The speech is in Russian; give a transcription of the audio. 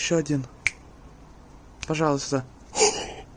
еще один. Пожалуйста.